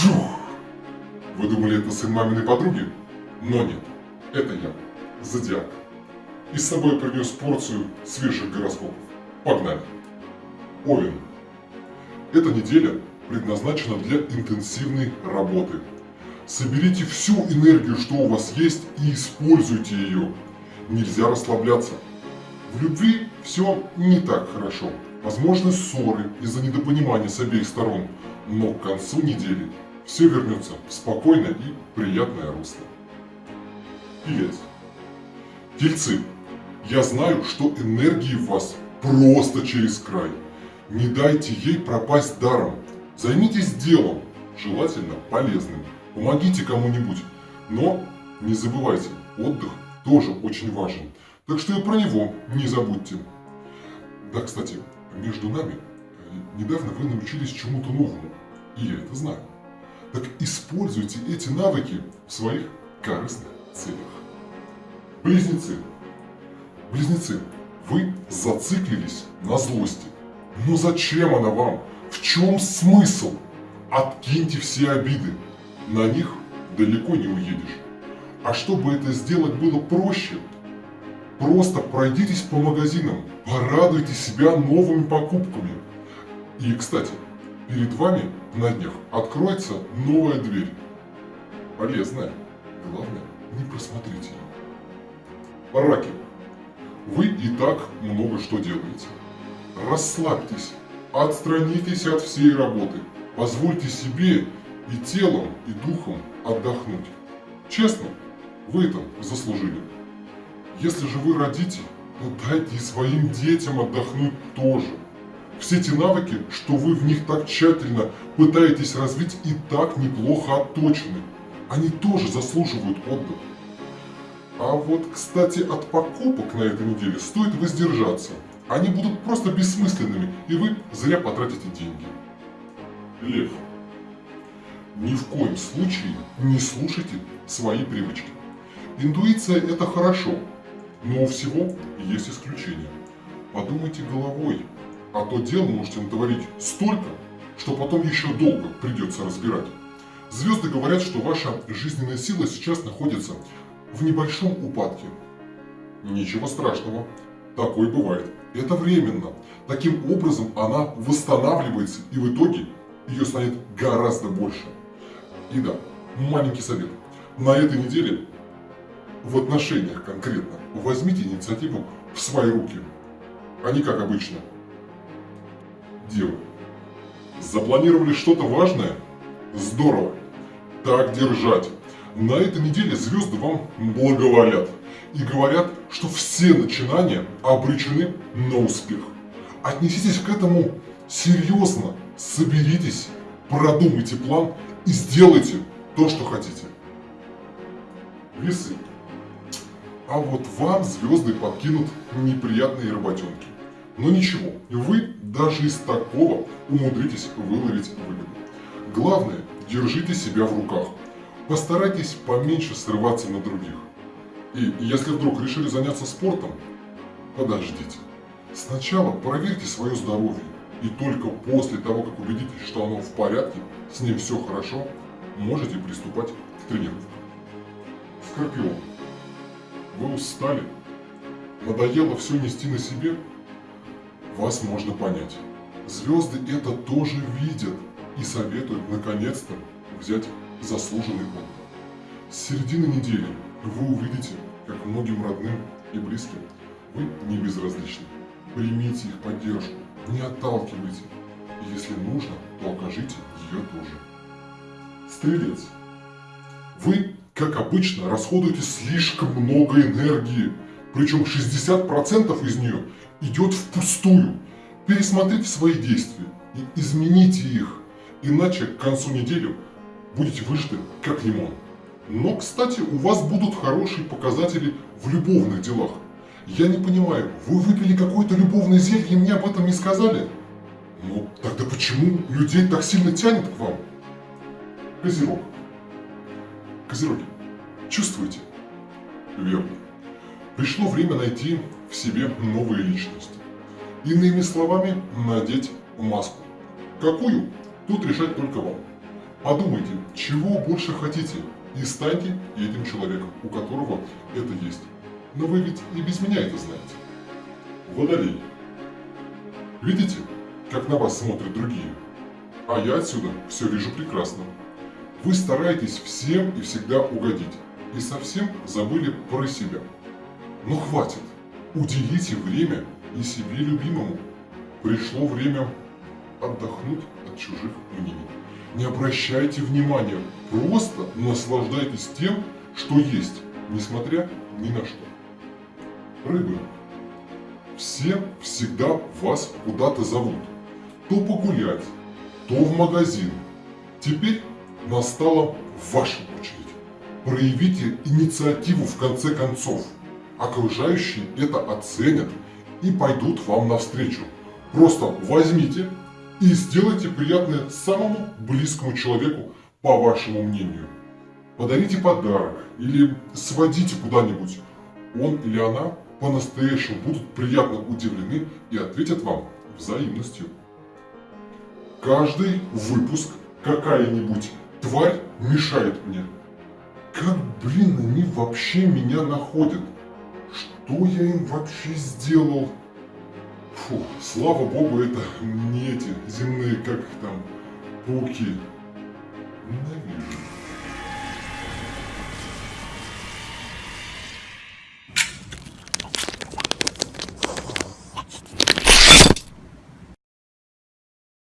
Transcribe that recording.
Вжух! Вы думали, это сын маминой подруги? Но нет, это я, Зодиак. И с собой принес порцию свежих гороскопов. Погнали! Овен. Эта неделя предназначена для интенсивной работы. Соберите всю энергию, что у вас есть, и используйте ее. Нельзя расслабляться. В любви все не так хорошо. Возможны ссоры из-за недопонимания с обеих сторон, но к концу недели все вернется в спокойное и приятное русло. Телец. Тельцы, я знаю, что энергии в вас просто через край. Не дайте ей пропасть даром. Займитесь делом, желательно полезным. Помогите кому-нибудь. Но не забывайте, отдых тоже очень важен. Так что и про него не забудьте. Да, кстати, между нами, э, недавно вы научились чему-то новому. И я это знаю. Так используйте эти навыки в своих корыстных целях. Близнецы. Близнецы, вы зациклились на злости. Но зачем она вам? В чем смысл? Откиньте все обиды. На них далеко не уедешь. А чтобы это сделать было проще, просто пройдитесь по магазинам, порадуйте себя новыми покупками. И, кстати, перед вами на днях откроется новая дверь. Полезная. Главное, не просмотрите ее. Раки. Вы и так много что делаете. Расслабьтесь, отстранитесь от всей работы, позвольте себе и телом, и духом отдохнуть. Честно, вы это заслужили. Если же вы родите, то дайте и своим детям отдохнуть тоже. Все эти навыки, что вы в них так тщательно пытаетесь развить, и так неплохо отточены. Они тоже заслуживают отдыха. А вот, кстати, от покупок на этой неделе стоит воздержаться. Они будут просто бессмысленными, и вы зря потратите деньги. Лев. Ни в коем случае не слушайте свои привычки. Интуиция это хорошо, но у всего есть исключения. Подумайте головой, а то дел можете натворить столько, что потом еще долго придется разбирать. Звезды говорят, что ваша жизненная сила сейчас находится в небольшом упадке. Ничего страшного, такое бывает. Это временно. Таким образом она восстанавливается и в итоге ее станет гораздо больше. И да, маленький совет. На этой неделе в отношениях конкретно возьмите инициативу в свои руки, а не как обычно. Дело. Запланировали что-то важное? Здорово. Так держать. На этой неделе звезды вам благоволят и говорят, что все начинания обречены на успех. Отнеситесь к этому серьезно, соберитесь, продумайте план и сделайте то, что хотите. Весы. А вот вам звезды подкинут неприятные работенки. Но ничего, вы даже из такого умудритесь выловить выгоду. Главное, держите себя в руках. Постарайтесь поменьше срываться на других. И если вдруг решили заняться спортом, подождите. Сначала проверьте свое здоровье. И только после того, как убедитесь, что оно в порядке, с ним все хорошо, можете приступать к тренировкам. Скорпион. Вы устали? Надоело все нести на себе? Вас можно понять. Звезды это тоже видят и советуют наконец-то взять заслуженный отдых. С середины недели вы увидите, как многим родным и близким вы не безразличны. Примите их поддержку, не отталкивайте. И если нужно, то окажите ее тоже. Стрелец. Вы, как обычно, расходуете слишком много энергии. Причем 60% из нее идет впустую. Пересмотрите свои действия и измените их. Иначе к концу недели будете выжаты как лимон. Но, кстати, у вас будут хорошие показатели в любовных делах. Я не понимаю, вы выпили какое-то любовное зелье и мне об этом не сказали? Ну, тогда почему людей так сильно тянет к вам? Козерог. Козероги, чувствуете? Верно. Пришло время найти в себе новые личности. Иными словами, надеть маску. Какую? Тут решать только вам. Подумайте, чего больше хотите, и станьте этим человеком, у которого это есть. Но вы ведь и без меня это знаете. Водолей. Видите, как на вас смотрят другие? А я отсюда все вижу прекрасно. Вы стараетесь всем и всегда угодить, и совсем забыли про себя. Но хватит, уделите время и себе любимому. Пришло время отдохнуть от чужих мнений. Не обращайте внимания, просто наслаждайтесь тем, что есть, несмотря ни на что. Рыбы. Все всегда вас куда-то зовут. То погулять, то в магазин. Теперь настала ваша очередь. Проявите инициативу в конце концов. Окружающие это оценят и пойдут вам навстречу. Просто возьмите и сделайте приятное самому близкому человеку, по вашему мнению. Подарите подарок или сводите куда-нибудь. Он или она по-настоящему будут приятно удивлены и ответят вам взаимностью. Каждый выпуск какая-нибудь тварь мешает мне. Как, блин, они вообще меня находят? Что я им вообще сделал? Фу, слава богу, это не эти земные, как там, пауки.